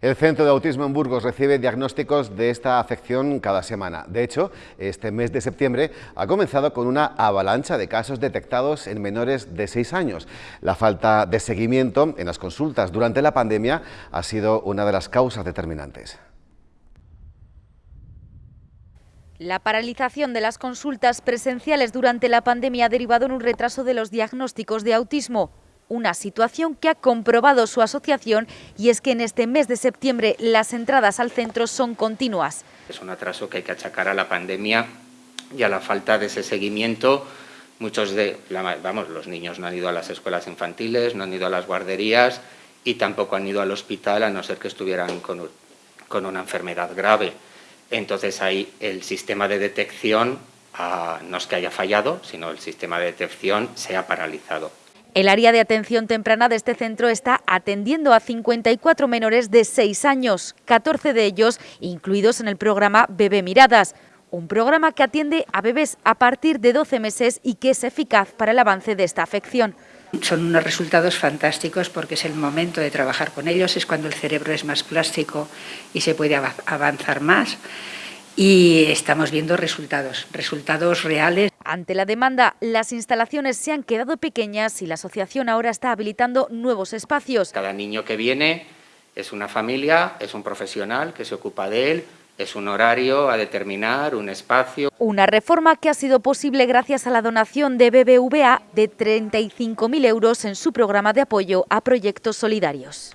El Centro de Autismo en Burgos recibe diagnósticos de esta afección cada semana. De hecho, este mes de septiembre ha comenzado con una avalancha de casos detectados en menores de 6 años. La falta de seguimiento en las consultas durante la pandemia ha sido una de las causas determinantes. La paralización de las consultas presenciales durante la pandemia ha derivado en un retraso de los diagnósticos de autismo una situación que ha comprobado su asociación y es que en este mes de septiembre las entradas al centro son continuas. Es un atraso que hay que achacar a la pandemia y a la falta de ese seguimiento. Muchos de, vamos, los niños no han ido a las escuelas infantiles, no han ido a las guarderías y tampoco han ido al hospital a no ser que estuvieran con, con una enfermedad grave. Entonces ahí el sistema de detección ah, no es que haya fallado, sino el sistema de detección se ha paralizado. El área de atención temprana de este centro está atendiendo a 54 menores de 6 años, 14 de ellos incluidos en el programa Bebé Miradas, un programa que atiende a bebés a partir de 12 meses y que es eficaz para el avance de esta afección. Son unos resultados fantásticos porque es el momento de trabajar con ellos, es cuando el cerebro es más plástico y se puede avanzar más y estamos viendo resultados, resultados reales. Ante la demanda, las instalaciones se han quedado pequeñas y la asociación ahora está habilitando nuevos espacios. Cada niño que viene es una familia, es un profesional que se ocupa de él, es un horario a determinar, un espacio. Una reforma que ha sido posible gracias a la donación de BBVA de 35.000 euros en su programa de apoyo a proyectos solidarios.